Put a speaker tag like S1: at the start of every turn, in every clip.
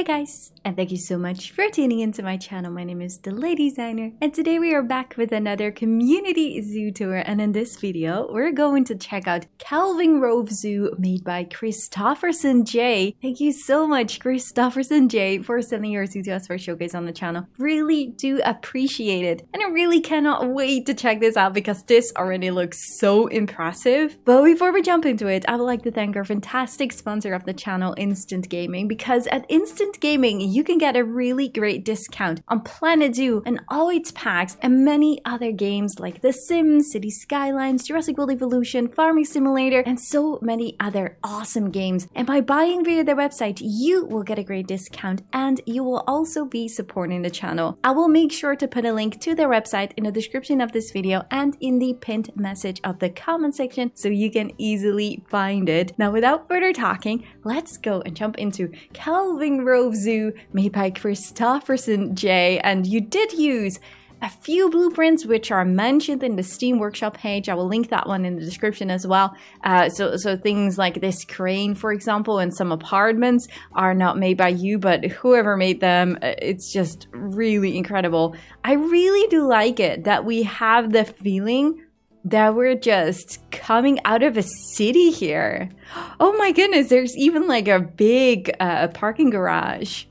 S1: Hey guys, and thank you so much for tuning into my channel. My name is The Lady Designer, and today we are back with another community zoo tour. And in this video, we're going to check out Kelvingrove Zoo made by Christofferson J. Thank you so much, Christofferson J, for sending your zoo to us for showcase on the channel. Really do appreciate it, and I really cannot wait to check this out because this already looks so impressive. But before we jump into it, I would like to thank our fantastic sponsor of the channel, Instant Gaming, because at Instant Gaming, you can get a really great discount on Planet Zoo and all its packs and many other games like The Sims, City Skylines, Jurassic World Evolution, Farming Simulator, and so many other awesome games. And by buying via their website, you will get a great discount and you will also be supporting the channel. I will make sure to put a link to their website in the description of this video and in the pinned message of the comment section so you can easily find it. Now, without further talking, let's go and jump into Kelvingrove Grove Zoo made by Christofferson J. And you did use a few blueprints which are mentioned in the Steam Workshop page. I will link that one in the description as well. Uh, so, so things like this crane, for example, and some apartments are not made by you, but whoever made them, uh, it's just really incredible. I really do like it that we have the feeling that we're just coming out of a city here. Oh my goodness, there's even like a big uh, parking garage.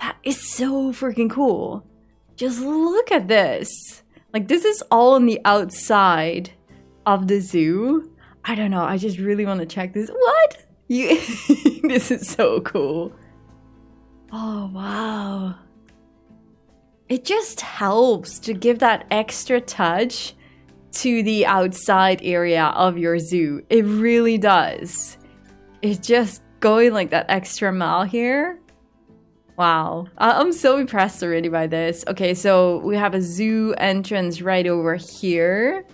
S1: That is so freaking cool. Just look at this. Like this is all on the outside of the zoo. I don't know, I just really want to check this. What? You This is so cool. Oh wow. It just helps to give that extra touch to the outside area of your zoo. It really does. It's just going like that extra mile here. Wow. I'm so impressed already by this. Okay, so we have a zoo entrance right over here.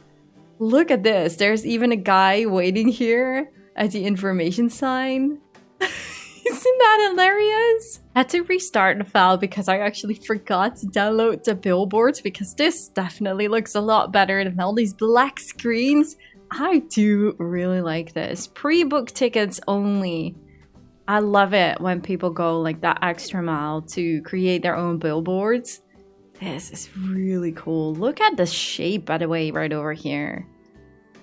S1: Look at this. There's even a guy waiting here at the information sign. Isn't that hilarious? I had to restart the file because I actually forgot to download the billboards because this definitely looks a lot better than all these black screens. I do really like this. Pre-book tickets only. I love it when people go like that extra mile to create their own billboards. This is really cool. Look at the shape, by the way, right over here.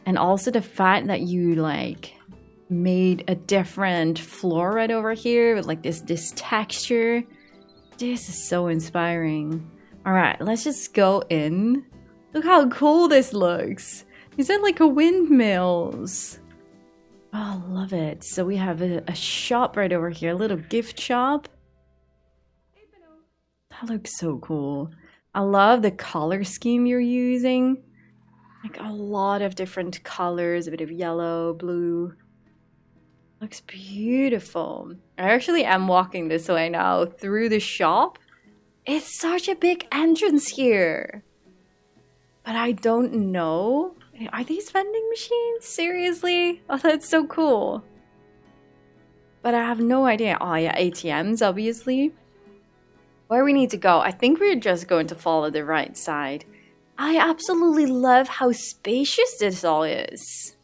S1: And also the fact that you like made a different floor right over here with like this this texture. This is so inspiring. All right let's just go in. Look how cool this looks. Is that like a windmills. Oh love it. So we have a, a shop right over here a little gift shop. That looks so cool. I love the color scheme you're using. Like a lot of different colors a bit of yellow blue Looks beautiful. I actually am walking this way now through the shop. It's such a big entrance here. But I don't know. Are these vending machines? Seriously? Oh, that's so cool. But I have no idea. Oh yeah, ATMs, obviously. Where we need to go? I think we're just going to follow the right side. I absolutely love how spacious this all is.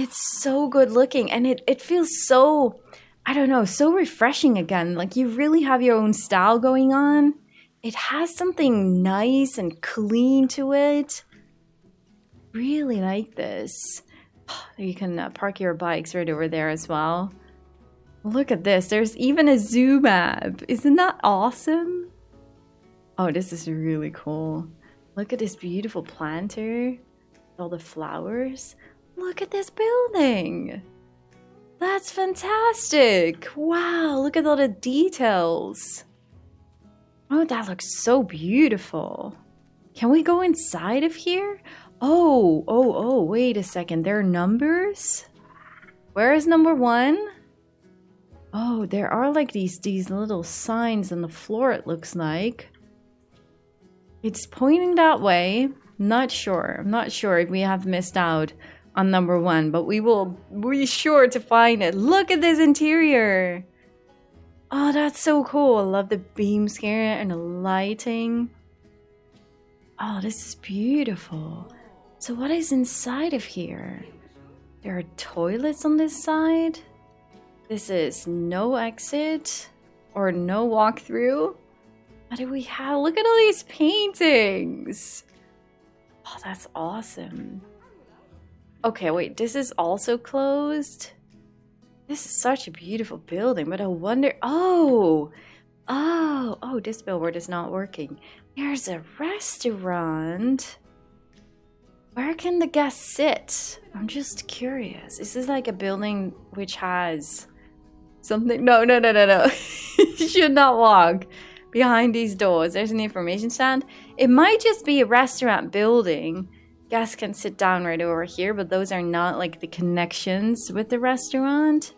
S1: It's so good looking and it, it feels so, I don't know, so refreshing again. Like you really have your own style going on. It has something nice and clean to it. Really like this. You can uh, park your bikes right over there as well. Look at this. There's even a zoo map. Isn't that awesome? Oh, this is really cool. Look at this beautiful planter. All the flowers. Look at this building. That's fantastic. Wow, look at all the details. Oh, that looks so beautiful. Can we go inside of here? Oh, oh, oh, wait a second. There are numbers? Where is number one? Oh, there are like these, these little signs on the floor, it looks like. It's pointing that way. Not sure. I'm not sure if we have missed out on number one, but we will be sure to find it. Look at this interior. Oh, that's so cool. I love the beams here and the lighting. Oh, this is beautiful. So what is inside of here? There are toilets on this side. This is no exit. or no walkthrough. What do we have? Look at all these paintings. Oh, that's awesome. Okay, wait, this is also closed? This is such a beautiful building, but I wonder... Oh! Oh! Oh, this billboard is not working. There's a restaurant. Where can the guests sit? I'm just curious. Is this like a building which has something? No, no, no, no, no. you should not walk behind these doors. There's an information stand. It might just be a restaurant building. Guests can sit down right over here, but those are not like the connections with the restaurant.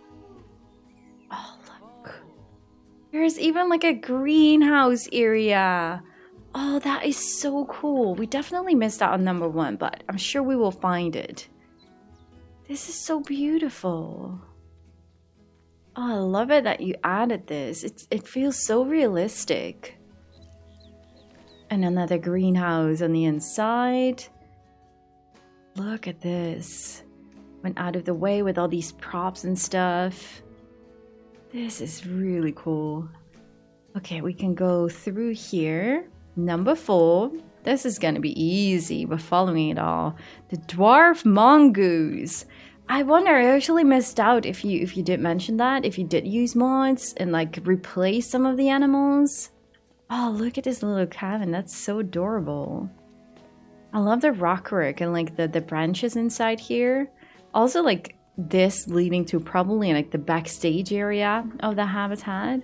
S1: Oh, look. There's even like a greenhouse area. Oh, that is so cool. We definitely missed out on number one, but I'm sure we will find it. This is so beautiful. Oh, I love it that you added this. It's, it feels so realistic. And another greenhouse on the inside. Look at this. Went out of the way with all these props and stuff. This is really cool. Okay, we can go through here. Number four. This is going to be easy. We're following it all. The dwarf mongoose. I wonder, I actually missed out if you if you did mention that, if you did use mods and like replace some of the animals. Oh, look at this little cabin. That's so adorable. I love the rockwork and like the, the branches inside here. Also like this leading to probably like the backstage area of the habitat.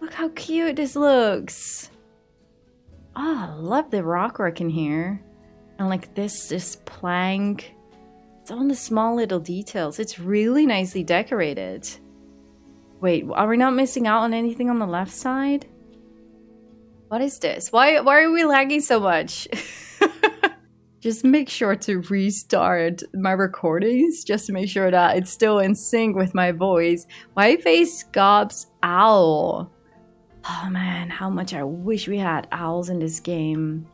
S1: Look how cute this looks. Oh, I love the rockwork in here. And like this, this plank. It's all the small little details. It's really nicely decorated. Wait, are we not missing out on anything on the left side? What is this? Why, why are we lagging so much? just make sure to restart my recordings just to make sure that it's still in sync with my voice. White-faced scops owl? Oh man, how much I wish we had owls in this game.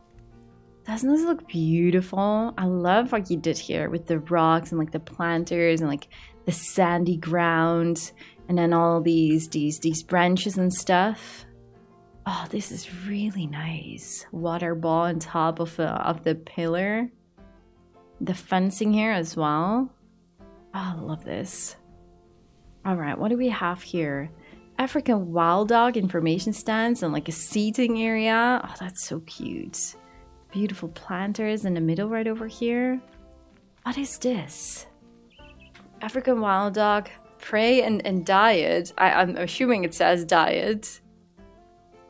S1: Doesn't this look beautiful? I love what you did here with the rocks and like the planters and like the sandy ground and then all these these these branches and stuff. Oh, this is really nice. Water ball on top of of the pillar. The fencing here as well. Oh, I love this. All right, what do we have here? African wild dog information stands and like a seating area. Oh, that's so cute. Beautiful planters in the middle right over here. What is this? African wild dog prey and, and diet. I, I'm assuming it says diet.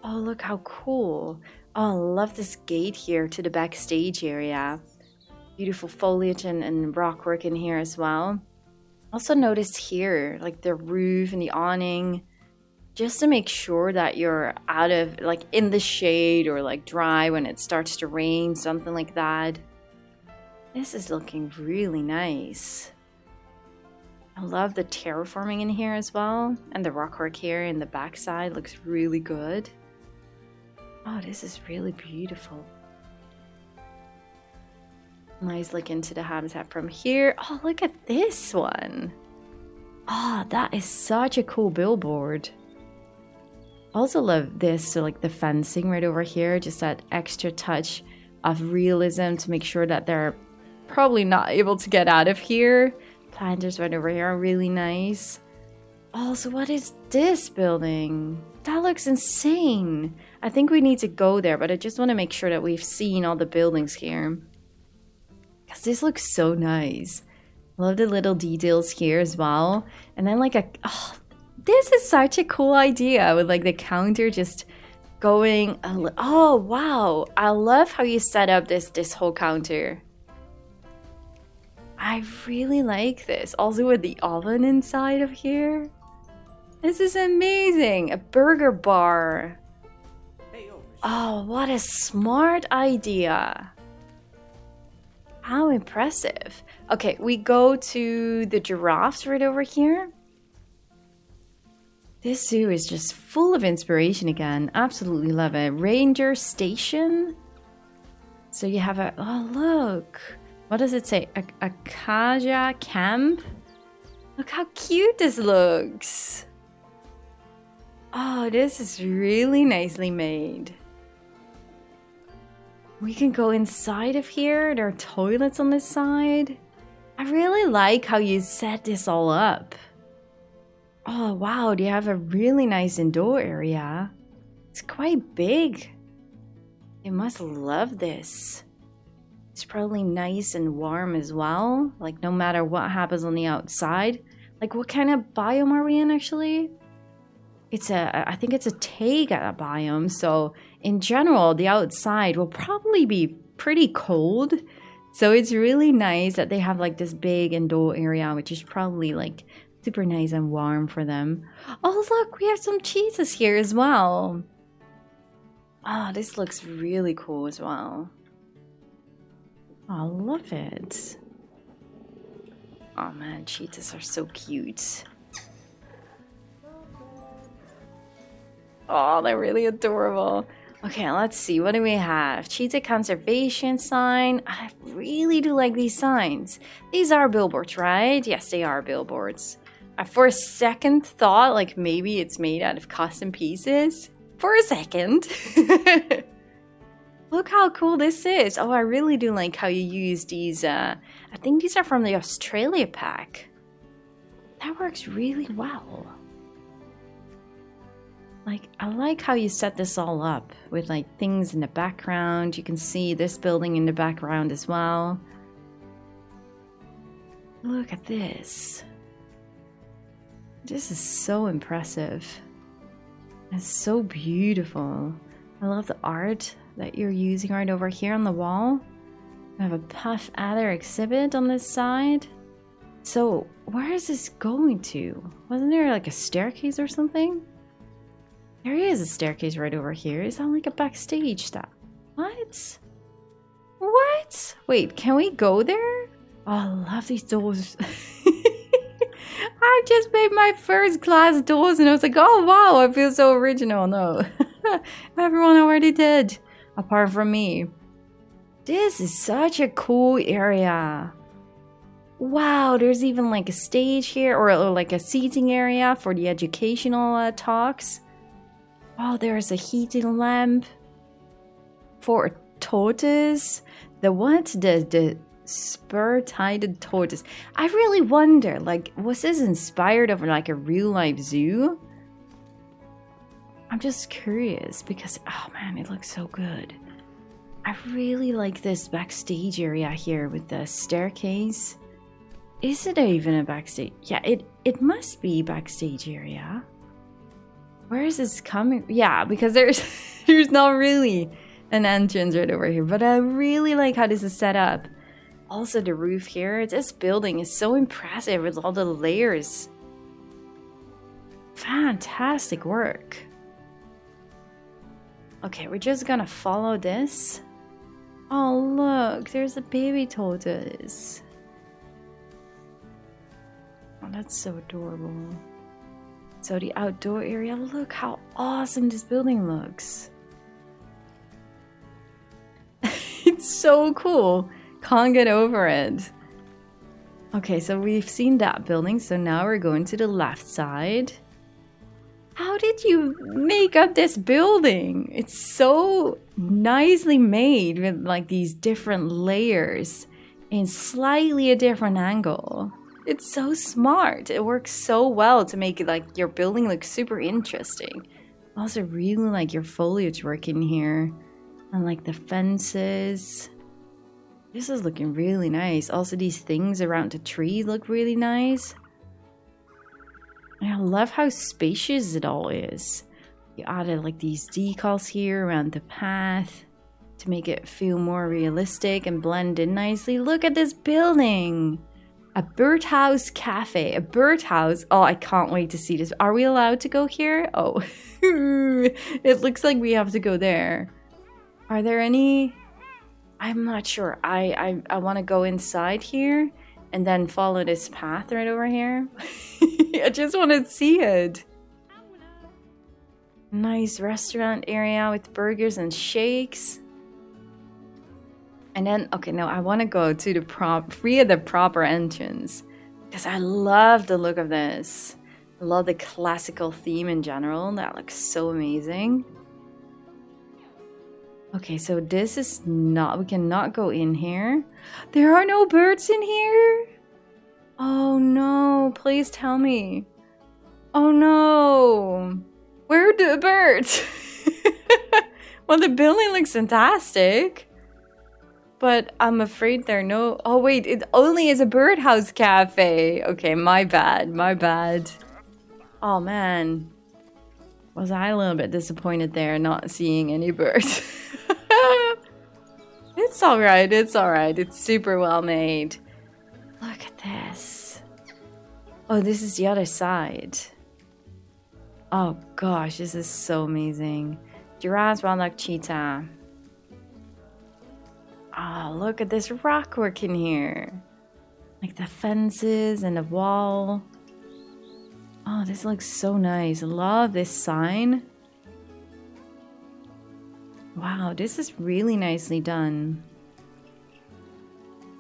S1: Oh, look how cool. Oh, I love this gate here to the backstage area. Beautiful foliage and, and rock work in here as well. Also noticed here, like the roof and the awning just to make sure that you're out of like in the shade or like dry when it starts to rain, something like that. This is looking really nice. I love the terraforming in here as well. And the rockwork here in the backside looks really good. Oh, this is really beautiful. Nice look into the habitat from here. Oh, look at this one. Oh, that is such a cool billboard also love this, so like the fencing right over here, just that extra touch of realism to make sure that they're probably not able to get out of here. Planters right over here are really nice. Also, what is this building? That looks insane. I think we need to go there, but I just want to make sure that we've seen all the buildings here. Because this looks so nice. Love the little details here as well. And then like a... Oh, this is such a cool idea with like the counter just going oh wow i love how you set up this this whole counter i really like this also with the oven inside of here this is amazing a burger bar oh what a smart idea how impressive okay we go to the giraffes right over here this zoo is just full of inspiration again. Absolutely love it. Ranger Station. So you have a... Oh, look. What does it say? A Akaja Camp? Look how cute this looks. Oh, this is really nicely made. We can go inside of here. There are toilets on this side. I really like how you set this all up. Oh, wow. Do you have a really nice indoor area? It's quite big. You must love this. It's probably nice and warm as well. Like, no matter what happens on the outside. Like, what kind of biome are we in, actually? It's a, I think it's a taiga biome. So, in general, the outside will probably be pretty cold. So, it's really nice that they have like this big indoor area, which is probably like super nice and warm for them. Oh, look, we have some cheeses here as well. Oh, this looks really cool as well. I love it. Oh man, cheetahs are so cute. Oh, they're really adorable. Okay, let's see. What do we have? Cheetah conservation sign. I really do like these signs. These are billboards, right? Yes, they are billboards. Uh, for a second thought, like maybe it's made out of custom pieces. For a second. Look how cool this is. Oh, I really do like how you use these. Uh, I think these are from the Australia pack. That works really well. Like, I like how you set this all up with like things in the background. You can see this building in the background as well. Look at this. This is so impressive. It's so beautiful. I love the art that you're using right over here on the wall. I have a Puff Adder exhibit on this side. So, where is this going to? Wasn't there like a staircase or something? There is a staircase right over here. Is that like a backstage stuff? What? What? Wait, can we go there? Oh, I love these doors. I just made my first glass doors and I was like, oh wow, I feel so original. No, everyone already did, apart from me. This is such a cool area. Wow, there's even like a stage here or, or like a seating area for the educational uh, talks. Oh, there's a heating lamp for a tortoise. The what? The the spur-thighed tortoise. I really wonder, like, was this inspired of like a real life zoo? I'm just curious because, oh man, it looks so good. I really like this backstage area here with the staircase. Is it even a backstage? Yeah, it, it must be backstage area. Where is this coming? Yeah, because there's there's not really an entrance right over here. But I really like how this is set up. Also, the roof here. This building is so impressive with all the layers. Fantastic work. Okay, we're just gonna follow this. Oh, look, there's a baby tortoise. Oh, that's so adorable. So the outdoor area, look how awesome this building looks. it's so cool. Can't get over it. Okay, so we've seen that building, so now we're going to the left side. How did you make up this building? It's so nicely made with like these different layers in slightly a different angle. It's so smart. It works so well to make like your building look super interesting. I Also really like your foliage work in here. And like the fences. This is looking really nice. Also, these things around the tree look really nice. I love how spacious it all is. You added like these decals here around the path to make it feel more realistic and blend in nicely. Look at this building! A birdhouse cafe. A birdhouse. Oh, I can't wait to see this. Are we allowed to go here? Oh, it looks like we have to go there. Are there any I'm not sure. I I, I want to go inside here and then follow this path right over here. I just want to see it. Nice restaurant area with burgers and shakes. And then, okay, now I want to go to the prop, free of the proper entrance. Because I love the look of this. I love the classical theme in general. That looks so amazing. Okay, so this is not, we cannot go in here. There are no birds in here? Oh no, please tell me. Oh no. Where are the birds? well, the building looks fantastic. But I'm afraid there are no... Oh wait, it only is a birdhouse cafe. Okay, my bad, my bad. Oh man. Was I a little bit disappointed there not seeing any birds? it's alright, it's alright. It's super well made. Look at this. Oh, this is the other side. Oh gosh, this is so amazing. Giraffes, wild cheetah. Oh, look at this rock work in here. Like the fences and the wall. Oh, this looks so nice. Love this sign. Wow, this is really nicely done.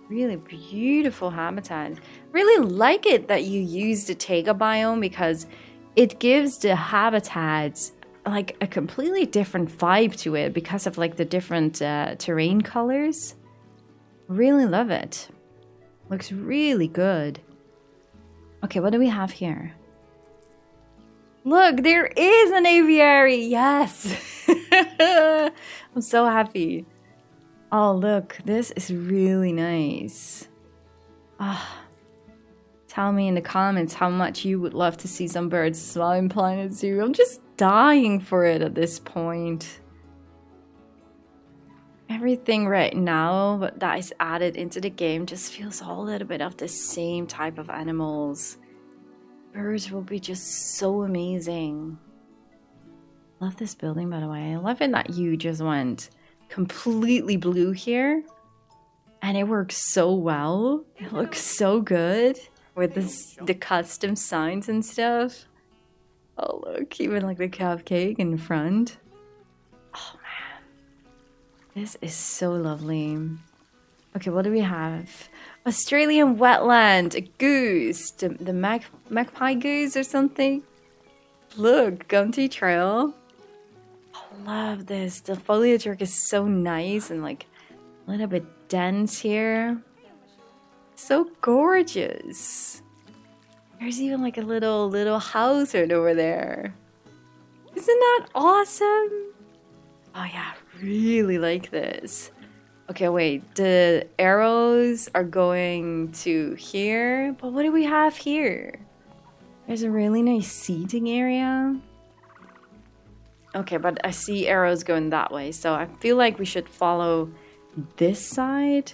S1: Really beautiful habitat. Really like it that you use the taiga biome because it gives the habitats like a completely different vibe to it because of like the different uh, terrain colors. Really love it. Looks really good. Okay, what do we have here? Look, there is an aviary. Yes. I'm so happy. Oh, look, this is really nice. Ah. Tell me in the comments how much you would love to see some birds while in Planet Zoo. I'm just dying for it at this point. Everything right now that is added into the game just feels a little bit of the same type of animals. Birds will be just so amazing. Love this building, by the way. I love it that you just went completely blue here. And it works so well. It looks so good with the custom signs and stuff. Oh, look, even like the cupcake in front. Oh, man. This is so lovely. Okay, what do we have? Australian wetland, a goose, the, the mag magpie goose or something. Look, Gumtree Trail. I love this. The foliage work is so nice and like a little bit dense here. So gorgeous. There's even like a little little house right over there. Isn't that awesome? Oh yeah, really like this. Okay, wait. The arrows are going to here. But what do we have here? There's a really nice seating area. Okay, but I see arrows going that way. So I feel like we should follow this side.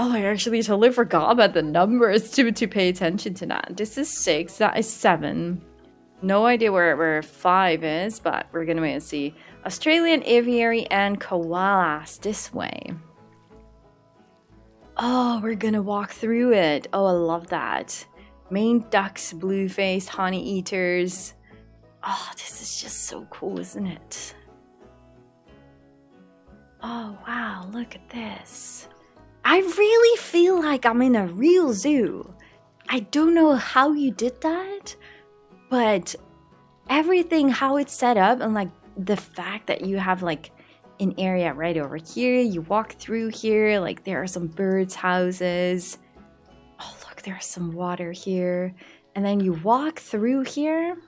S1: Oh, I actually totally forgot about the numbers to, to pay attention to that. This is six. That is seven. No idea where, where five is, but we're to wait and see. Australian aviary and koalas this way. Oh, we're gonna walk through it. Oh, I love that. Maned ducks, blue-faced honey eaters. Oh, this is just so cool, isn't it? Oh, wow, look at this. I really feel like I'm in a real zoo. I don't know how you did that, but everything, how it's set up, and like the fact that you have like an area right over here. You walk through here, like there are some birds' houses. Oh, look, there's some water here. And then you walk through here.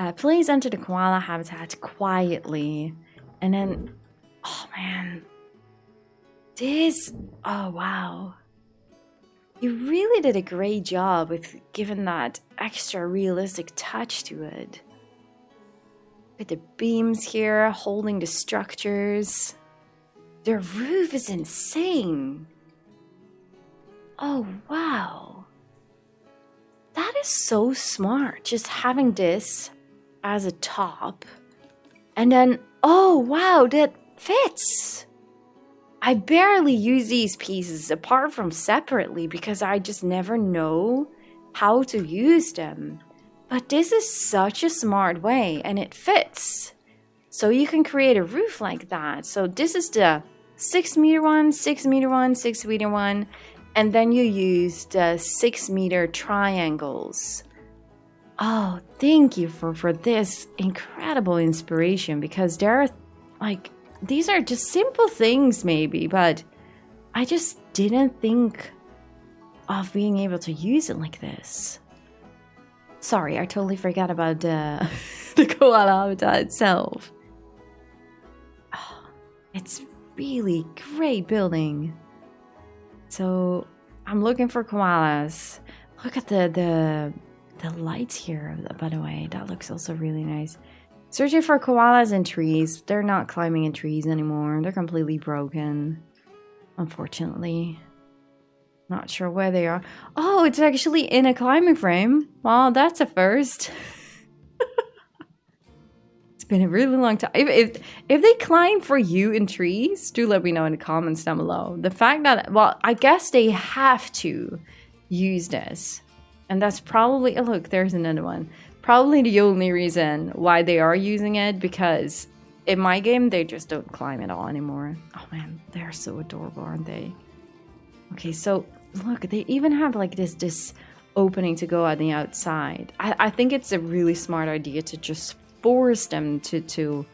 S1: Uh, please enter the koala habitat quietly. And then, oh man, this, oh wow. You really did a great job with giving that extra realistic touch to it. With the beams here holding the structures. Their roof is insane. Oh, wow. That is so smart, just having this as a top. And then, oh, wow, that fits. I barely use these pieces apart from separately because I just never know how to use them. But this is such a smart way and it fits. So you can create a roof like that. So this is the 6 meter one, 6 meter one, 6 meter one, and then you use the 6 meter triangles. Oh, thank you for for this incredible inspiration because there are like these are just simple things maybe, but I just didn't think of being able to use it like this. Sorry, I totally forgot about the uh, the koala habitat itself. Oh, it's really great building. So I'm looking for koalas. Look at the the the lights here, by the way. That looks also really nice. Searching for koalas in trees. They're not climbing in trees anymore. They're completely broken. Unfortunately. Not sure where they are. Oh, it's actually in a climbing frame. Well, that's a first. it's been a really long time. If, if, if they climb for you in trees, do let me know in the comments down below. The fact that, well, I guess they have to use this. And that's probably, oh, look, there's another one. Probably the only reason why they are using it because in my game, they just don't climb at all anymore. Oh man, they're so adorable, aren't they? Okay, so look, they even have like this this opening to go on the outside. I, I think it's a really smart idea to just force them to to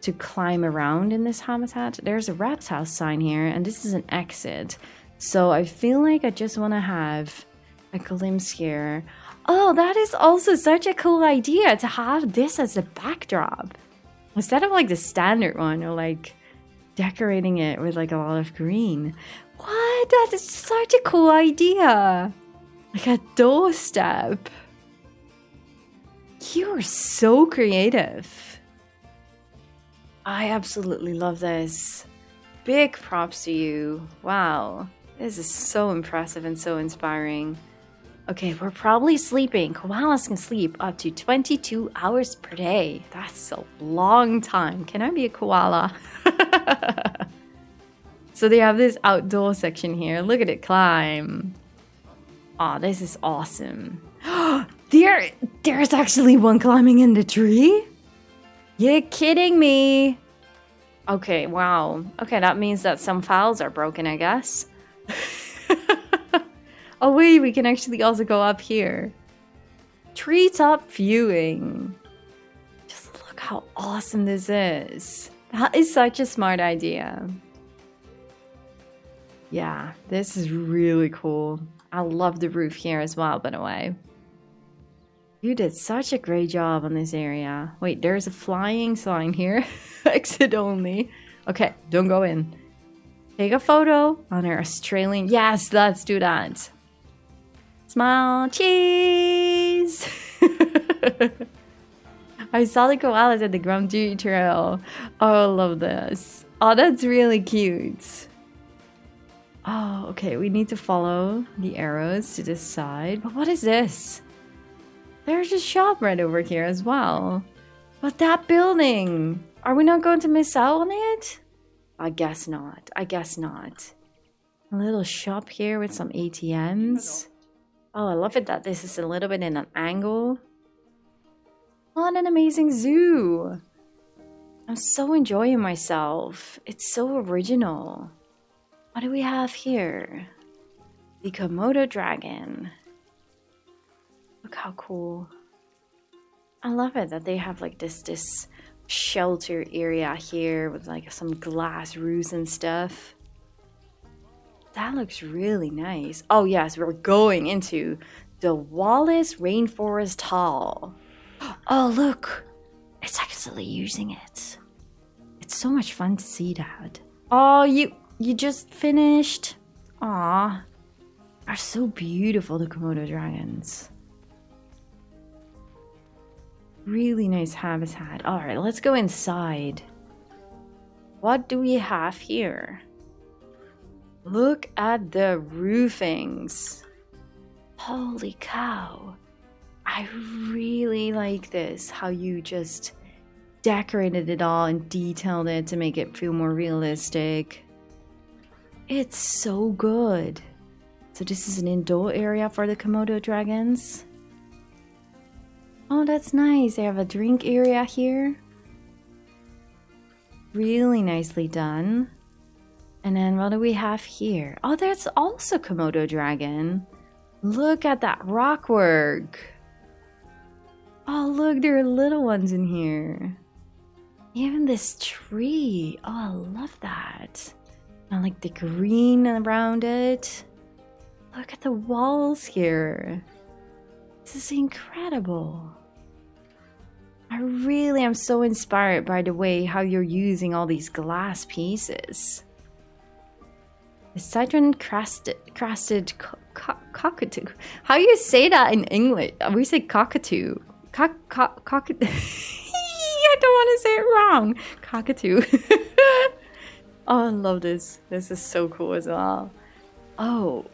S1: to climb around in this habitat. There's a rat's house sign here, and this is an exit. So I feel like I just want to have a glimpse here. Oh, that is also such a cool idea to have this as a backdrop. Instead of like the standard one or like decorating it with like a lot of green. What? That is such a cool idea. Like a doorstep. You are so creative. I absolutely love this. Big props to you. Wow. This is so impressive and so inspiring. Okay, we're probably sleeping. Koalas can sleep up to 22 hours per day. That's a long time. Can I be a koala? so they have this outdoor section here. Look at it climb. Oh, this is awesome. there, there's actually one climbing in the tree? You're kidding me. Okay, wow. Okay, that means that some files are broken, I guess. Oh wait, we can actually also go up here. Treetop viewing. Just look how awesome this is. That is such a smart idea. Yeah, this is really cool. I love the roof here as well, by the way. You did such a great job on this area. Wait, there's a flying sign here. Exit only. Okay, don't go in. Take a photo on our Australian... Yes, let's do that. Smile, cheese! I saw the koalas at the Gumtree Trail. Oh, I love this. Oh, that's really cute. Oh, okay, we need to follow the arrows to this side. But what is this? There's a shop right over here as well. But that building! Are we not going to miss out on it? I guess not. I guess not. A little shop here with some ATMs. Oh, I love it that this is a little bit in an angle. Oh, what an amazing zoo! I'm so enjoying myself. It's so original. What do we have here? The Komodo dragon. Look how cool. I love it that they have like this this shelter area here with like some glass roofs and stuff. That looks really nice. Oh yes, we're going into the Wallace Rainforest Hall. Oh look, it's actually using it. It's so much fun to see that. Oh, you you just finished? Aw, are so beautiful the Komodo dragons. Really nice habitat. All right, let's go inside. What do we have here? Look at the roofings. Holy cow. I really like this, how you just decorated it all and detailed it to make it feel more realistic. It's so good. So this is an indoor area for the Komodo dragons. Oh, that's nice. They have a drink area here. Really nicely done. And then what do we have here? Oh, there's also Komodo dragon. Look at that rock work. Oh, look, there are little ones in here. Even this tree. Oh, I love that. I like the green around it. Look at the walls here. This is incredible. I really am so inspired by the way how you're using all these glass pieces. The citron crested, co co cockatoo. How do you say that in English? Uh, we say cockatoo. Cock, cock, cockatoo. I don't want to say it wrong. Cockatoo. oh, I love this. This is so cool as well. Oh,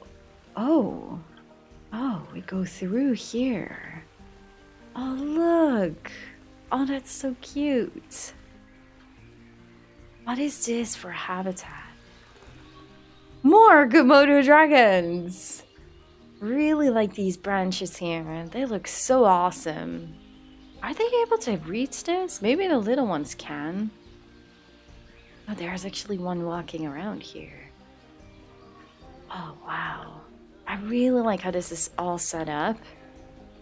S1: oh, oh, we go through here. Oh, look. Oh, that's so cute. What is this for habitat? More Komodo dragons! Really like these branches here. They look so awesome. Are they able to reach this? Maybe the little ones can. Oh, there's actually one walking around here. Oh, wow. I really like how this is all set up.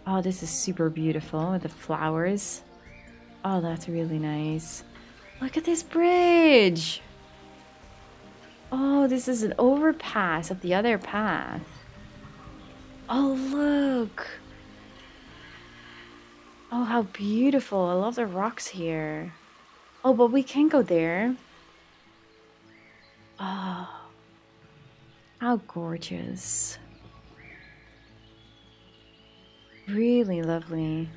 S1: Oh, this is super beautiful with the flowers. Oh, that's really nice. Look at this bridge. Oh, this is an overpass of the other path. Oh, look. Oh, how beautiful. I love the rocks here. Oh, but we can't go there. Oh, how gorgeous. Really lovely.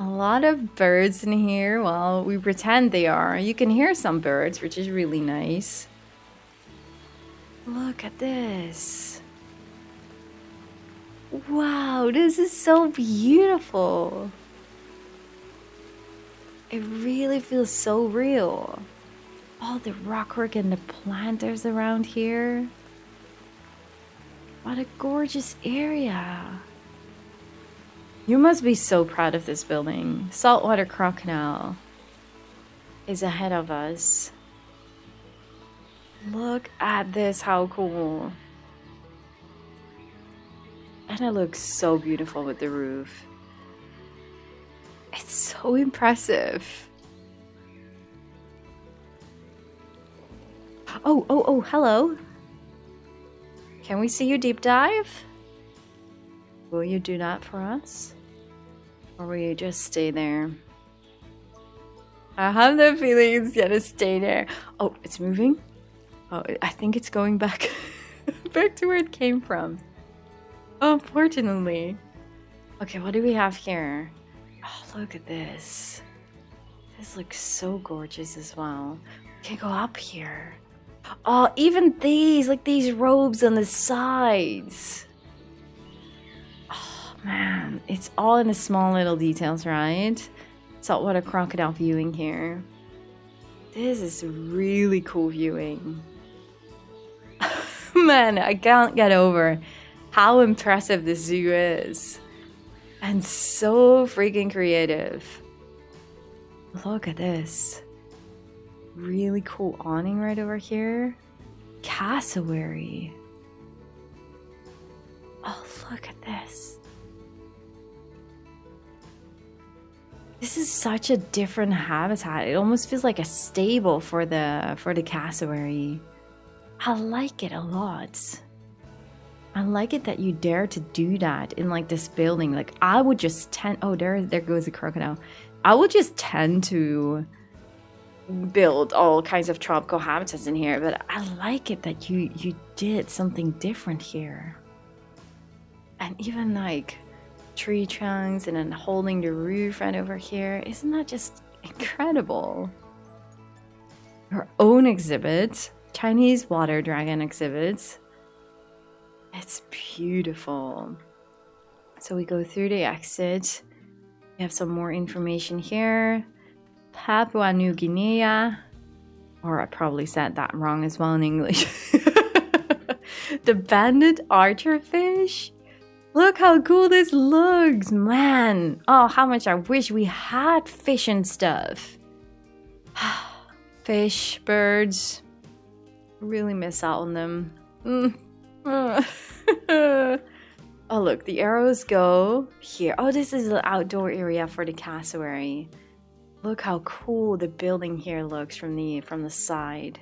S1: A lot of birds in here. Well, we pretend they are. You can hear some birds, which is really nice. Look at this. Wow, this is so beautiful. It really feels so real. All the rockwork and the planters around here. What a gorgeous area. You must be so proud of this building. Saltwater Crocodile is ahead of us. Look at this, how cool. And it looks so beautiful with the roof. It's so impressive. Oh, oh, oh, hello. Can we see you deep dive? Will you do that for us? Or will you just stay there? I have the feeling it's gonna stay there. Oh, it's moving? Oh, I think it's going back back to where it came from. Unfortunately. Okay, what do we have here? Oh, look at this. This looks so gorgeous as well. We can go up here. Oh, even these, like these robes on the sides man, it's all in the small little details, right? Saltwater crocodile viewing here. This is really cool viewing. man, I can't get over how impressive this zoo is. And so freaking creative. Look at this. Really cool awning right over here. Cassowary. Oh, look at this. This is such a different habitat. It almost feels like a stable for the for the cassowary. I like it a lot. I like it that you dare to do that in like this building. Like I would just tend oh there there goes a crocodile. I would just tend to build all kinds of tropical habitats in here, but I like it that you you did something different here. And even like tree trunks and then holding the roof right over here. Isn't that just incredible? Our own exhibit, Chinese water dragon exhibits. It's beautiful. So we go through the exit. We have some more information here. Papua New Guinea. Or I probably said that wrong as well in English. the banded archerfish Look how cool this looks, man. Oh, how much I wish we had fish and stuff. fish, birds. Really miss out on them. Mm. Oh, look, the arrows go here. Oh, this is the outdoor area for the cassowary. Look how cool the building here looks from the from the side.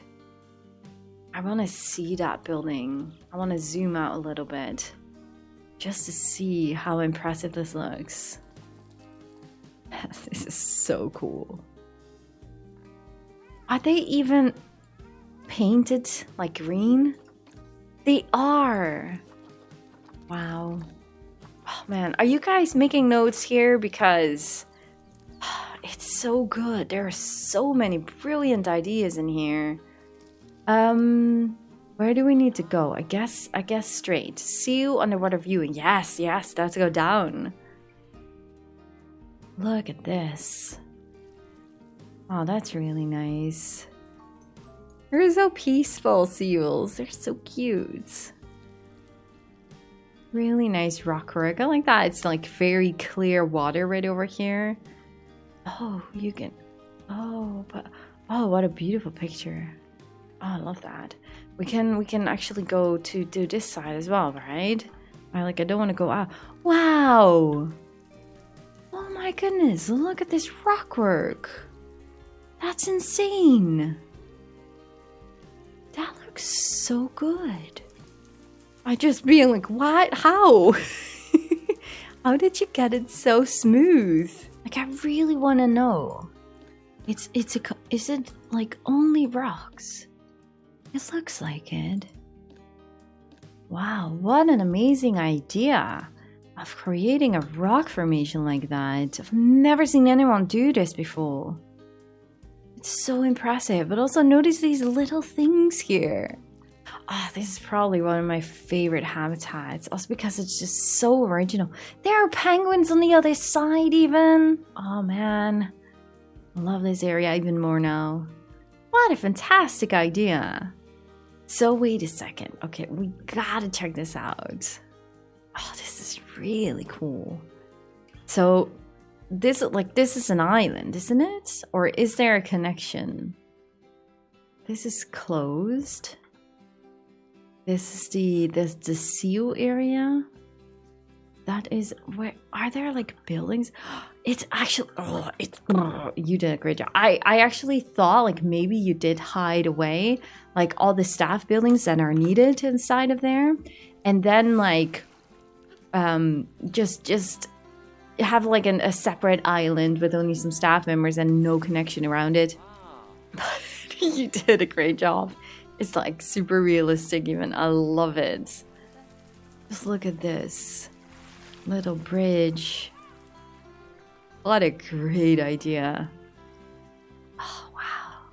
S1: I want to see that building. I want to zoom out a little bit just to see how impressive this looks. this is so cool. Are they even painted like green? They are. Wow. Oh man, are you guys making notes here? Because it's so good. There are so many brilliant ideas in here. Um, where do we need to go? I guess, I guess straight. See you underwater viewing. Yes, yes, let's go down. Look at this. Oh, that's really nice. They're so peaceful, seals. They're so cute. Really nice rock work. I like that. It's like very clear water right over here. Oh, you can... Oh, but... Oh, what a beautiful picture. Oh, I love that. We can we can actually go to do this side as well, right? I like I don't want to go out. Wow! Oh my goodness, look at this rock work. That's insane. That looks so good. I just being like, what? How? How did you get it so smooth? Like, I really want to know. It's, it's a, is it like only rocks? It looks like it. Wow, what an amazing idea of creating a rock formation like that. I've never seen anyone do this before. It's so impressive, but also notice these little things here. Oh, this is probably one of my favorite habitats. Also because it's just so original. There are penguins on the other side even. Oh man. I love this area even more now. What a fantastic idea. So wait a second. Okay, we gotta check this out. Oh, this is really cool. So this like this is an island, isn't it? Or is there a connection? This is closed. This is the this the seal area. That is where are there like buildings? It's actually oh it's oh, you did a great job. I I actually thought like maybe you did hide away like all the staff buildings that are needed inside of there, and then like um just just have like an, a separate island with only some staff members and no connection around it. But you did a great job. It's like super realistic even. I love it. Just look at this. Little bridge. What a great idea. Oh, wow.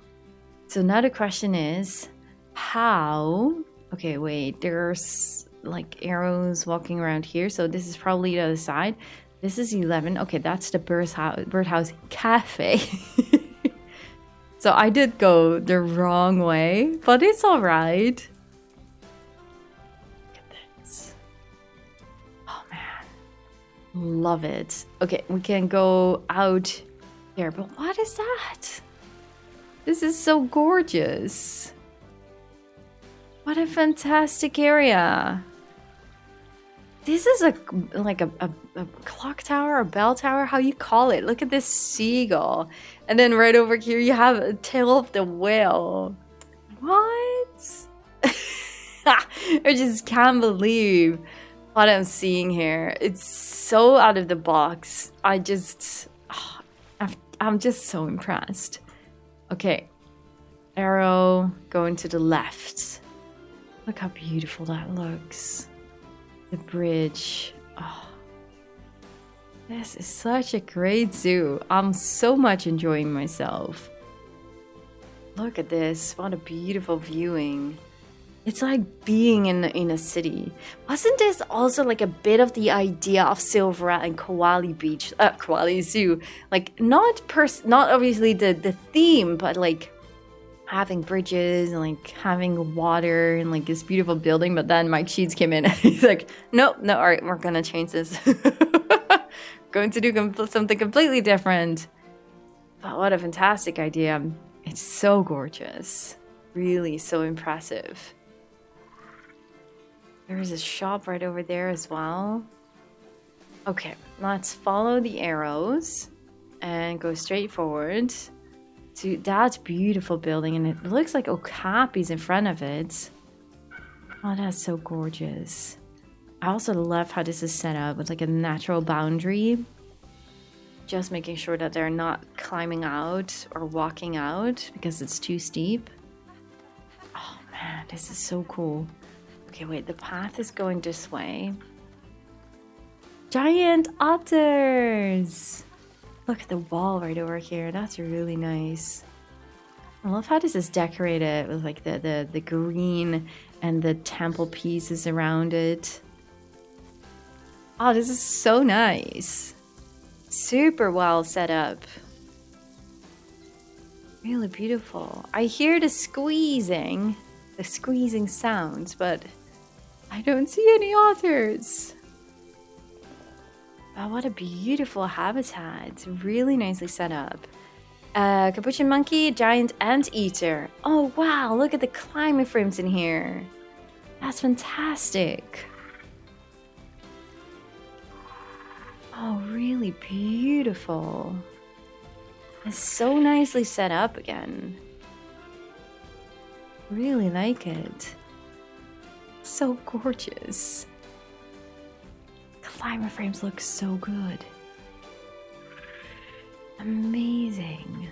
S1: So now the question is, how... Okay, wait, there's like arrows walking around here. So this is probably the other side. This is 11. Okay, that's the birdhouse, birdhouse cafe. So I did go the wrong way, but it's alright. Look Love it. Okay, we can go out here, but what is that? This is so gorgeous. What a fantastic area. This is a like a, a, a, clock tower, a bell tower, how you call it. Look at this seagull. And then right over here you have a tail of the whale. What? I just can't believe what I'm seeing here. It's so out of the box. I just... Oh, I'm just so impressed. Okay. Arrow going to the left. Look how beautiful that looks. The bridge. Oh. This is such a great zoo. I'm so much enjoying myself. Look at this. What a beautiful viewing. It's like being in, in a city. Wasn't this also like a bit of the idea of Silvera and Koali Beach, uh, Koali Zoo? Like not pers not obviously the, the theme, but like having bridges and like having water and like this beautiful building. But then Mike Sheets came in and he's like, nope, no, all right, we're gonna change this. Going to do com something completely different. But what a fantastic idea. It's so gorgeous. Really so impressive. There is a shop right over there as well. Okay, let's follow the arrows and go straight forward to that beautiful building. And it looks like Okapi's in front of it. Oh, that's so gorgeous. I also love how this is set up with like a natural boundary. Just making sure that they're not climbing out or walking out because it's too steep. Oh man, this is so cool. Okay, wait, the path is going this way. Giant otters! Look at the wall right over here. That's really nice. I love how this is decorated with like the, the, the green and the temple pieces around it. Oh, this is so nice. Super well set up. Really beautiful. I hear the squeezing, the squeezing sounds, but I don't see any otters. Oh, what a beautiful habitat. It's really nicely set up. Uh, capuchin monkey, giant anteater. Oh, wow, look at the climbing frames in here. That's fantastic. Oh, really beautiful. It's so nicely set up again. Really like it. So gorgeous climber frames look so good. Amazing.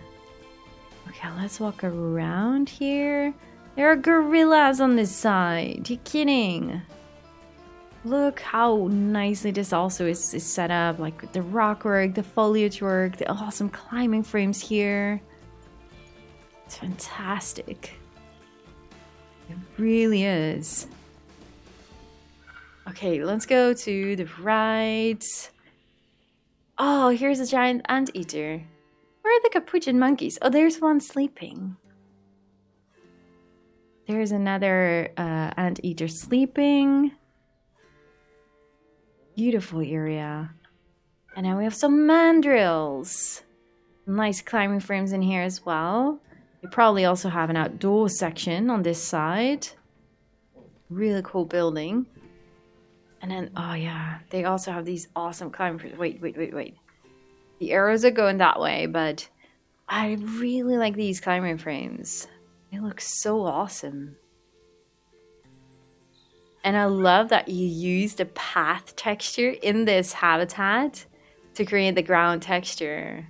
S1: Okay, let's walk around here. There are gorillas on this side. You kidding? Look how nicely this also is, is set up. Like the rock work, the foliage work, the awesome climbing frames here. It's fantastic. It really is. Okay, let's go to the right. Oh, here's a giant anteater. Where are the capuchin monkeys? Oh, there's one sleeping. There's another uh, anteater sleeping. Beautiful area. And now we have some mandrills. Nice climbing frames in here as well. We probably also have an outdoor section on this side. Really cool building. And then, oh yeah, they also have these awesome climbers. Wait, wait, wait, wait. The arrows are going that way, but I really like these climbing frames. They look so awesome. And I love that you use the path texture in this habitat to create the ground texture.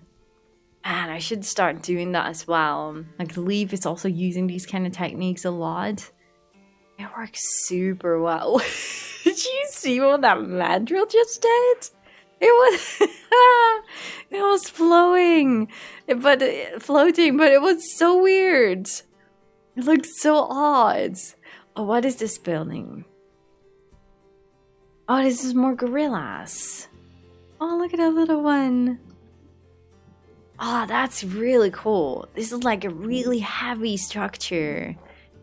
S1: Man, I should start doing that as well. Like Leaf is also using these kind of techniques a lot. It works super well. Did you see what that mandrill just did? It was it was flowing, but floating, but it was so weird. It looked so odd. Oh, what is this building? Oh, this is more gorillas. Oh, look at that little one. Oh, that's really cool. This is like a really heavy structure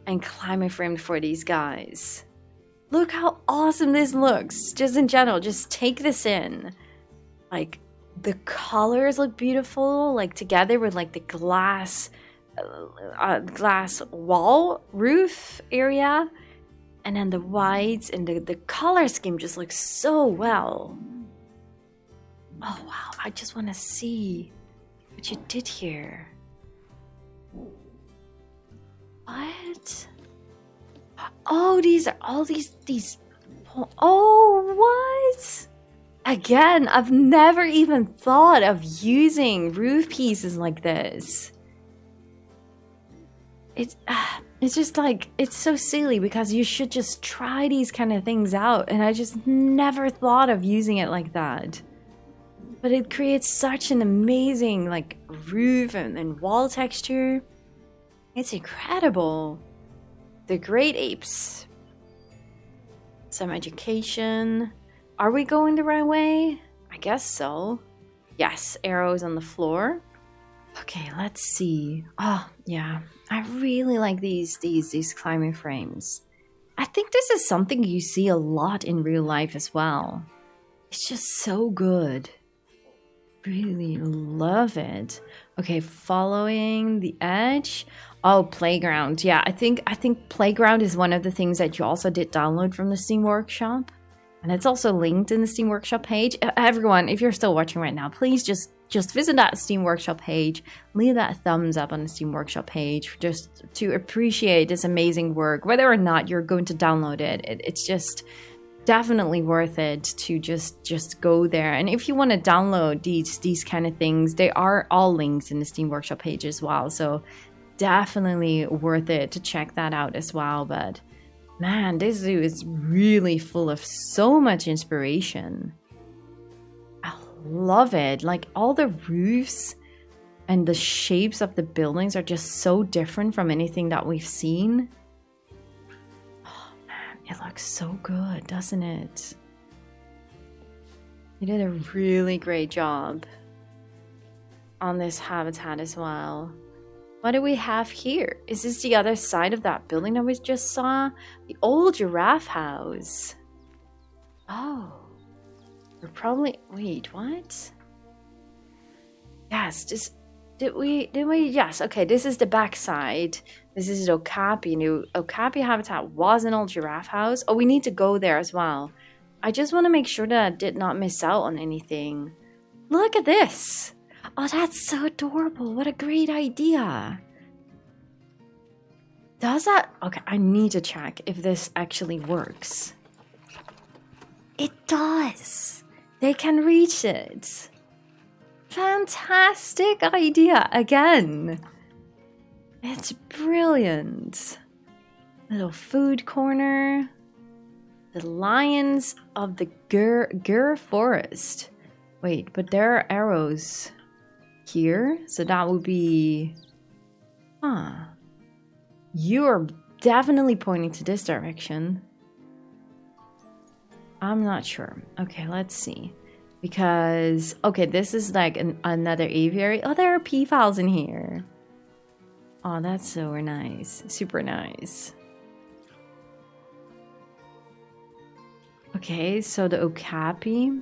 S1: and climbing frame for these guys. Look how awesome this looks. Just in general, just take this in. Like, the colors look beautiful, like together with like the glass, uh, uh, glass wall roof area. And then the whites and the, the color scheme just looks so well. Oh wow, I just want to see what you did here. What? Oh, these are all these these. Oh, what? Again, I've never even thought of using roof pieces like this. It's uh, it's just like it's so silly because you should just try these kind of things out, and I just never thought of using it like that. But it creates such an amazing like roof and, and wall texture. It's incredible. The great apes. Some education. Are we going the right way? I guess so. Yes, arrows on the floor. Okay, let's see. Oh, yeah. I really like these these these climbing frames. I think this is something you see a lot in real life as well. It's just so good. Really love it. Okay, following the edge. Oh, Playground. Yeah, I think I think Playground is one of the things that you also did download from the Steam Workshop. And it's also linked in the Steam Workshop page. Everyone, if you're still watching right now, please just just visit that Steam Workshop page, leave that thumbs up on the Steam Workshop page just to appreciate this amazing work. Whether or not you're going to download it, it it's just definitely worth it to just just go there. And if you want to download these these kind of things, they are all links in the Steam Workshop page as well. So definitely worth it to check that out as well. But man, this zoo is really full of so much inspiration I love it. Like all the roofs and the shapes of the buildings are just so different from anything that we've seen. Oh man, it looks so good, doesn't it? You did a really great job on this habitat as well. What do we have here? Is this the other side of that building that we just saw? The old giraffe house. Oh. We're probably wait, what? Yes, just did we did we yes, okay, this is the backside. This is Okapi. New Okapi habitat was an old giraffe house. Oh, we need to go there as well. I just want to make sure that I did not miss out on anything. Look at this. Oh, that's so adorable. What a great idea. Does that... Okay, I need to check if this actually works. It does. They can reach it. Fantastic idea again. It's brilliant. Little food corner. The lions of the Gur Gur forest. Wait, but there are arrows here, so that would be. Huh. You are definitely pointing to this direction. I'm not sure. Okay, let's see. Because, okay, this is like an, another aviary. Oh, there are peafowls in here. Oh, that's so nice. Super nice. Okay, so the okapi.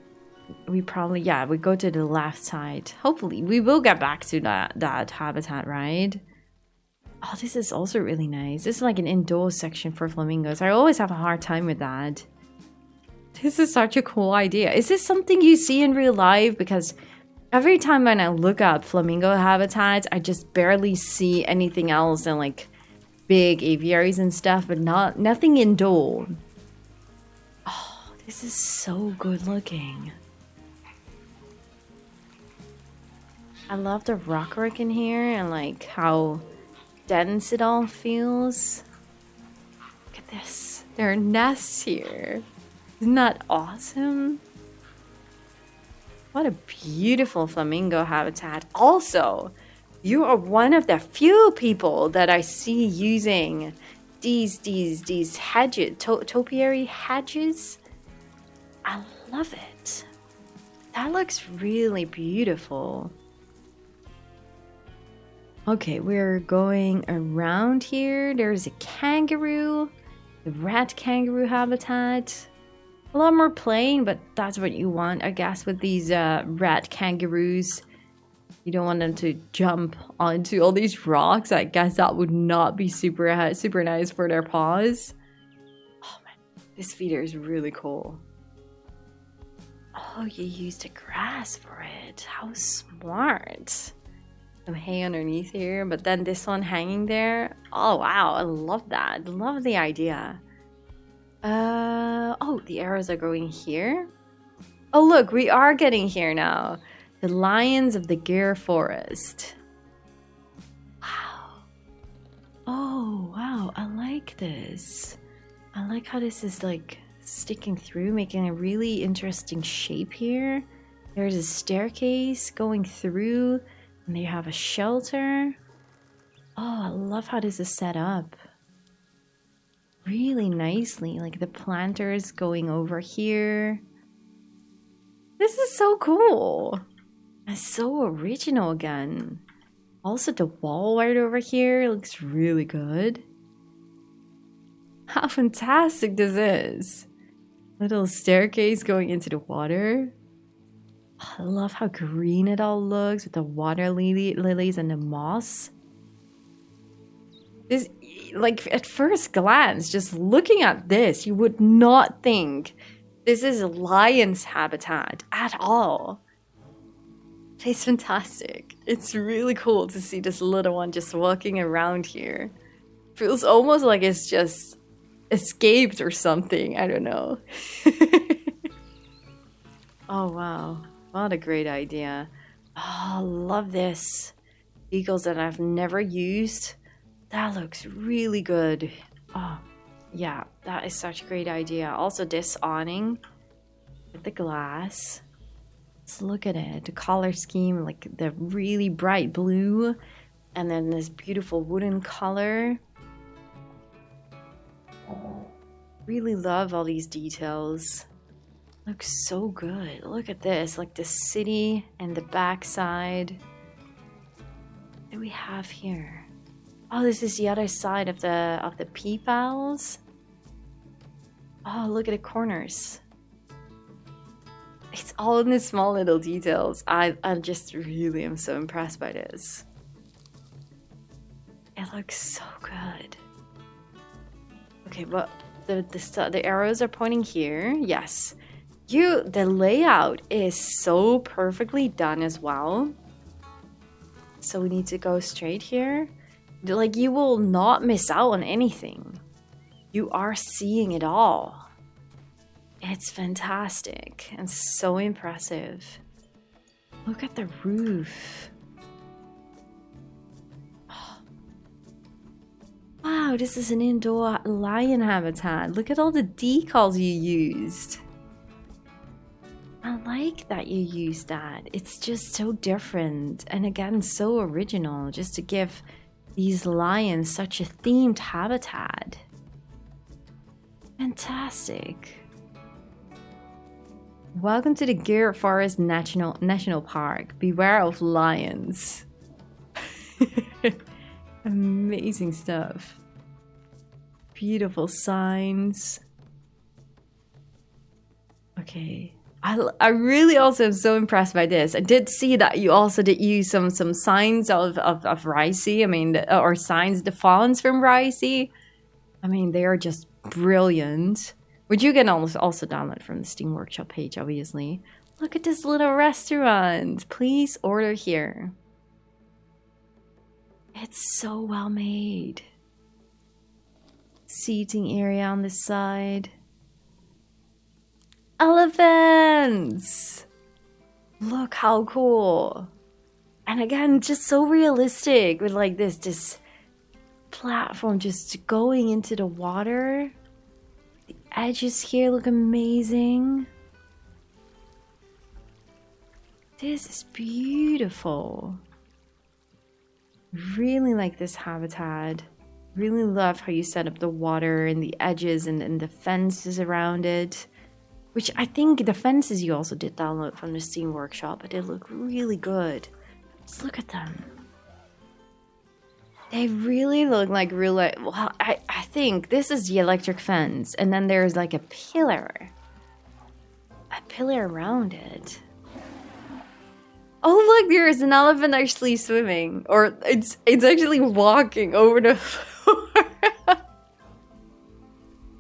S1: We probably, yeah, we go to the left side. Hopefully, we will get back to that, that habitat, right? Oh, this is also really nice. This is like an indoor section for flamingos. I always have a hard time with that. This is such a cool idea. Is this something you see in real life? Because every time when I look up flamingo habitats, I just barely see anything else than like big aviaries and stuff, but not nothing indoor. Oh, this is so good looking. I love the rockwork in here and like how dense it all feels. Look at this. There are nests here. Isn't that awesome? What a beautiful flamingo habitat. Also, you are one of the few people that I see using these these these hedges, to topiary hedges. I love it. That looks really beautiful. Okay, we're going around here. There's a kangaroo, the red kangaroo habitat a lot more plain, but that's what you want, I guess, with these uh, kangaroos. You don't want them to jump onto all these rocks. I guess that would not be super super nice for their paws. Oh man, this feeder is really cool. Oh, you used the grass for it. How smart. Some hay underneath here, but then this one hanging there. Oh wow, I love that. Love the idea. Uh, oh, the arrows are going here. Oh, look, we are getting here now. The Lions of the Gir Forest. Wow. Oh, wow, I like this. I like how this is like sticking through, making a really interesting shape here. There's a staircase going through, and they have a shelter. Oh, I love how this is set up really nicely. Like the planters going over here. This is so cool. It's so original again. Also, the wall right over here looks really good. How fantastic this is. Little staircase going into the water. I love how green it all looks with the water lily lilies and the moss. This, like, at first glance, just looking at this, you would not think this is a lion's habitat at all. It's fantastic. It's really cool to see this little one just walking around here. Feels almost like it's just escaped or something. I don't know. oh, wow. What a great idea. Oh, love this. Eagles that I've never used. That looks really good. Oh, yeah, that is such a great idea. Also, this awning with the glass. Let's look at it. The color scheme, like the really bright blue, and then this beautiful wooden color. Really love all these details. Looks so good. Look at this, like the city and the backside. What do we have here? Oh, this is the other side of the of the peafowls. Oh, look at the corners. It's all in the small little details. I I just really am so impressed by this. It looks so good. Okay, but the the the arrows are pointing here. Yes. You the layout is so perfectly done as well. So we need to go straight here. Like you will not miss out on anything. You are seeing it all. It's fantastic and so impressive. Look at the roof. Wow, this is an indoor lion habitat. Look at all the decals you used. I like that you use that. It's just so different and again so original just to give these lions such a themed habitat. Fantastic. Welcome to the Gir Forest National National Park. Beware of lions. Amazing stuff. Beautiful signs. Okay. I, I really also am so impressed by this. I did see that you also did use some some signs of, of, of Risey. I mean, or signs, the fonts from Risey. I mean, they are just brilliant. Which you can also, also download from the Steam Workshop page, obviously. Look at this little restaurant. Please order here. It's so well made. Seating area on the side. Elephants! Look how cool. And again, just so realistic with like this, this platform just going into the water. The edges here look amazing. This is beautiful. Really like this habitat. Really love how you set up the water and the edges and, and the fences around it. Which I think the fences you also did download from the Steam Workshop, but they look really good. Just look at them. They really look like real. Well, I, I think this is the electric fence, and then there's like a pillar. A pillar around it. Oh look, there is an elephant actually swimming, or it's it's actually walking over the floor.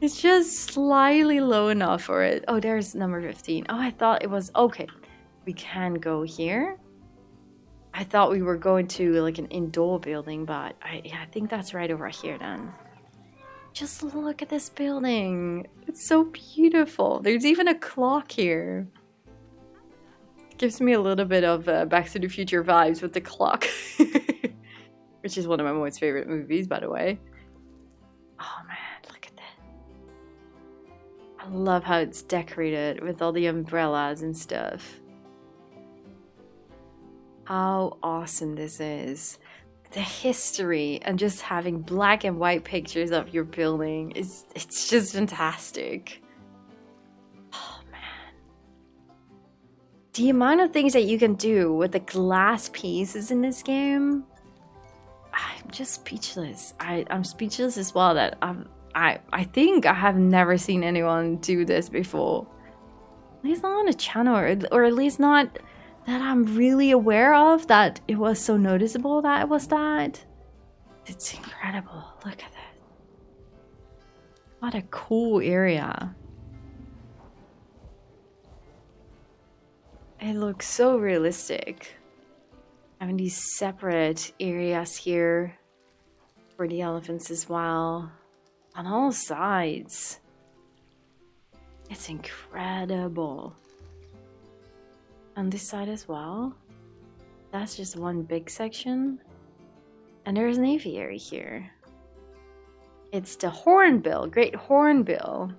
S1: It's just slightly low enough for it. Oh, there's number 15. Oh, I thought it was okay. We can go here. I thought we were going to like an indoor building, but I, yeah, I think that's right over here then. Just look at this building. It's so beautiful. There's even a clock here. Gives me a little bit of uh, Back to the Future vibes with the clock. Which is one of my most favorite movies, by the way. Love how it's decorated with all the umbrellas and stuff how awesome this is. The history and just having black and white pictures of your building is it's just fantastic. Oh man. The amount of things that you can do with the glass pieces in this game, I'm just speechless. I, I'm speechless as well that I'm I, I think I have never seen anyone do this before. At least not on a channel, or, or at least not that I'm really aware of that it was so noticeable that it was that. It's incredible. Look at that. What a cool area. It looks so realistic. Having these separate areas here for the elephants as well. On all sides. It's incredible. On this side as well. That's just one big section. And there's an aviary here. It's the hornbill, great hornbill.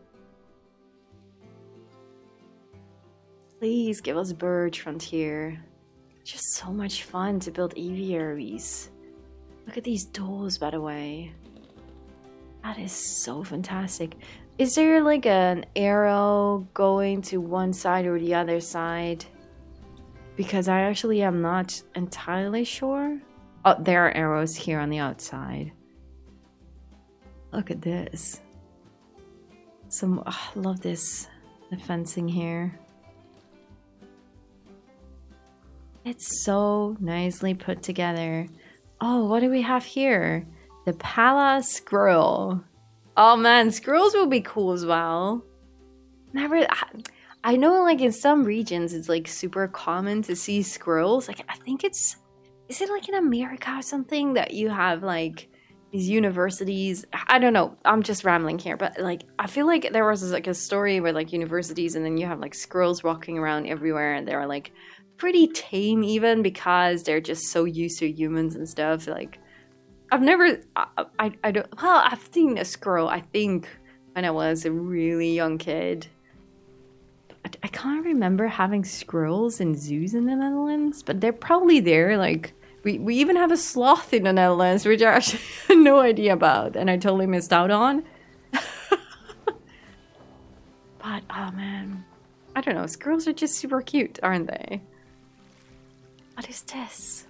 S1: Please give us bird frontier. Just so much fun to build aviaries. Look at these doors, by the way. That is so fantastic. Is there like an arrow going to one side or the other side? Because I actually am not entirely sure. Oh, there are arrows here on the outside. Look at this. Some, oh, love this, the fencing here. It's so nicely put together. Oh, what do we have here? The Pala Squirrel. Oh man, squirrels will be cool as well. Never, I, I know like in some regions it's like super common to see squirrels. Like I think it's, is it like in America or something that you have like these universities? I don't know. I'm just rambling here, but like I feel like there was like a story where like universities and then you have like squirrels walking around everywhere and they're like pretty tame even because they're just so used to humans and stuff. Like, I've never, I, I, I don't, well, I've seen a squirrel, I think, when I was a really young kid. I, I can't remember having squirrels in zoos in the Netherlands, but they're probably there. Like, we, we even have a sloth in the Netherlands, which I actually had no idea about, and I totally missed out on. but, oh man. I don't know, squirrels are just super cute, aren't they? What is this?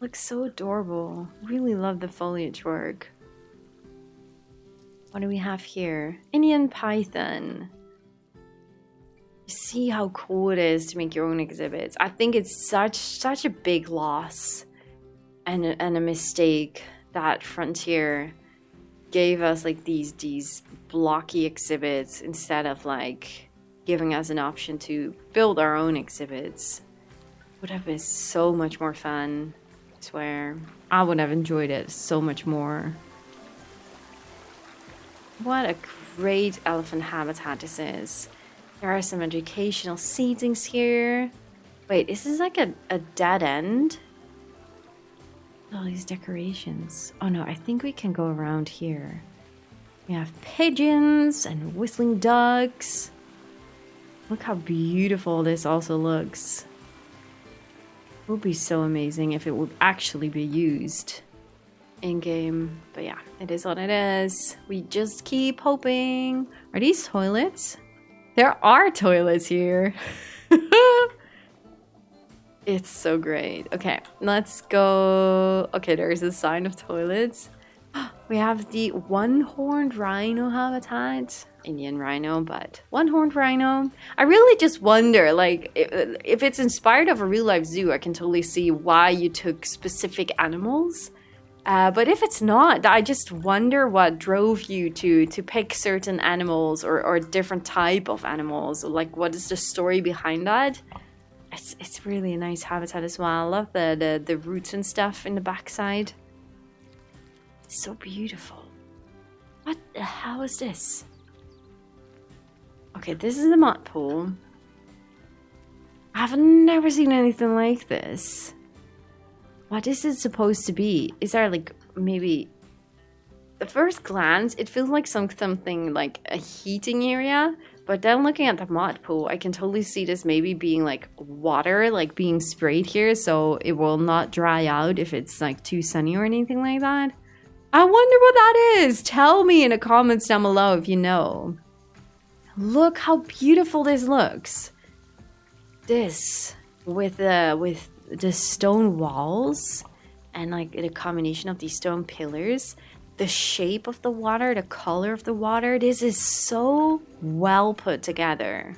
S1: Looks so adorable. Really love the foliage work. What do we have here? Indian python. See how cool it is to make your own exhibits. I think it's such such a big loss and a, and a mistake that Frontier gave us like these these blocky exhibits instead of like giving us an option to build our own exhibits would have been so much more fun. Swear. I would have enjoyed it so much more. What a great elephant habitat this is. There are some educational seatings here. Wait, is this like a, a dead end? All these decorations. Oh no, I think we can go around here. We have pigeons and whistling ducks. Look how beautiful this also looks would be so amazing if it would actually be used in game. But yeah, it is what it is. We just keep hoping. Are these toilets? There are toilets here. it's so great. Okay, let's go. Okay, there's a sign of toilets. We have the one-horned rhino habitat. Indian rhino, but one-horned rhino. I really just wonder, like, if, it's inspired of a real-life zoo, I can totally see why you took specific animals. Uh, but if it's not, I just wonder what drove you to to pick certain animals or, or different type of animals. Like, what is the story behind that? It's, it's really a nice habitat as well. I love the, the, the roots and stuff in the backside. It's so beautiful. What the hell is this? Okay, this is the mud pool. I've never seen anything like this. What is it supposed to be? Is there like maybe the first glance it feels like some something like a heating area, but then looking at the mud pool, I can totally see this maybe being like water like being sprayed here so it will not dry out if it's like too sunny or anything like that. I wonder what that is. Tell me in the comments down below if you know. Look how beautiful this looks. This with the with the stone walls and like the combination of these stone pillars, the shape of the water, the color of the water, this is so well put together.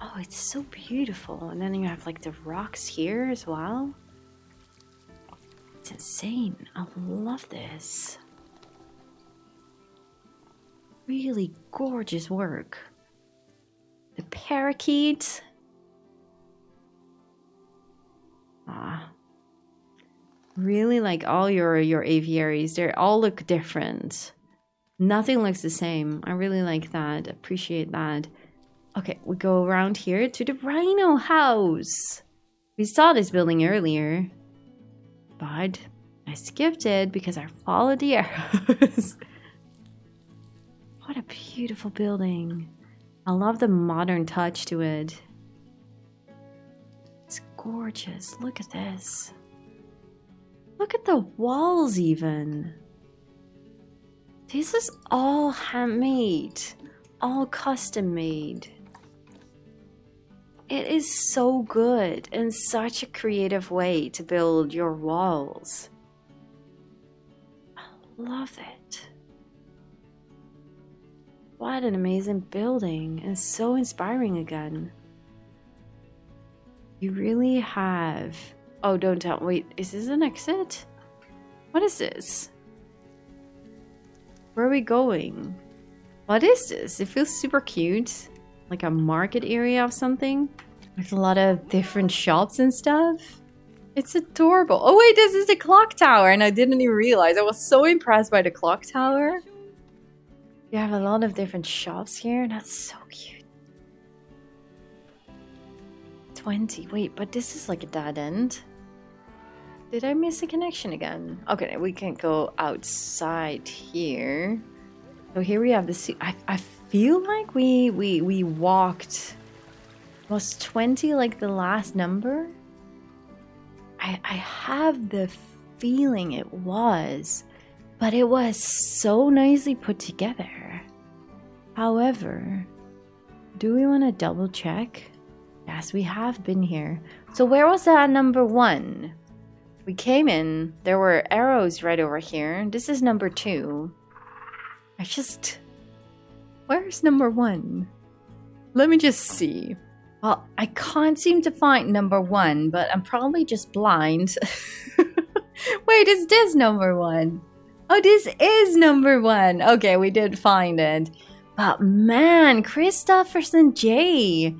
S1: Oh, it's so beautiful. And then you have like the rocks here as well. It's insane. I love this. Really gorgeous work. The parakeet. Ah. Really like all your your aviaries. They all look different. Nothing looks the same. I really like that. Appreciate that. Okay, we go around here to the Rhino House. We saw this building earlier, but I skipped it because I followed the arrows. what a beautiful building. I love the modern touch to it. It's gorgeous. Look at this. Look at the walls even. This is all handmade, all custom made. It is so good and such a creative way to build your walls. I love it. What an amazing building and so inspiring again. You really have. Oh, don't tell. Wait, is this an exit? What is this? Where are we going? What is this? It feels super cute like a market area of something with a lot of different shops and stuff. It's adorable. Oh wait, this is the clock tower and I didn't even realize. I was so impressed by the clock tower. You have a lot of different shops here. That's so cute. 20. Wait, but this is like a dead end. Did I miss a connection again? Okay, we can go outside here. So here we have the sea. I, I feel like we we we walked was 20 like the last number? I i have the feeling it was but it was so nicely put together. However do we want to double check? Yes we have been here. So where was that number one? We came in there were arrows right over here. This is number two. I just Where's number one? Let me just see. Well, I can't seem to find number one, but I'm probably just blind. Wait, is this number one? Oh, this is number one. Okay, we did find it. But man, Kristoffersen J.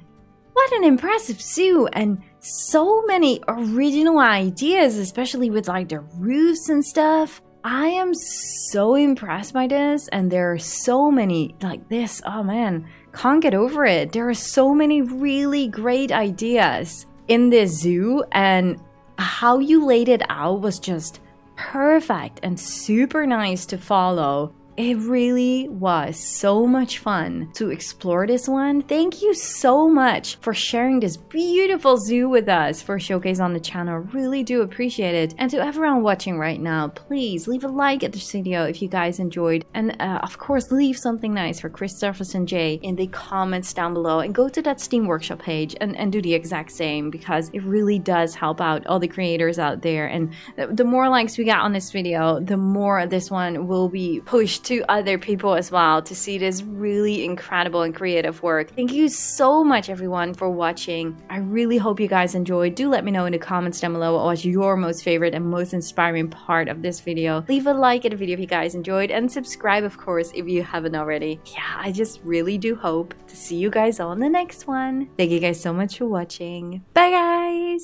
S1: What an impressive zoo and so many original ideas, especially with like the roofs and stuff. I am so impressed by this, and there are so many like this. Oh man, can't get over it. There are so many really great ideas in this zoo, and how you laid it out was just perfect and super nice to follow. It really was so much fun to explore this one. Thank you so much for sharing this beautiful zoo with us for Showcase on the channel. Really do appreciate it. And to everyone watching right now, please leave a like at this video if you guys enjoyed. And uh, of course, leave something nice for Christopher and Jay in the comments down below. And go to that Steam Workshop page and, and do the exact same because it really does help out all the creators out there. And the more likes we get on this video, the more this one will be pushed to other people as well to see this really incredible and creative work. Thank you so much everyone for watching. I really hope you guys enjoyed. Do let me know in the comments down below what was your most favorite and most inspiring part of this video. Leave a like at the video if you guys enjoyed and subscribe of course if you haven't already. Yeah, I just really do hope to see you guys on the next one. Thank you guys so much for watching. Bye guys!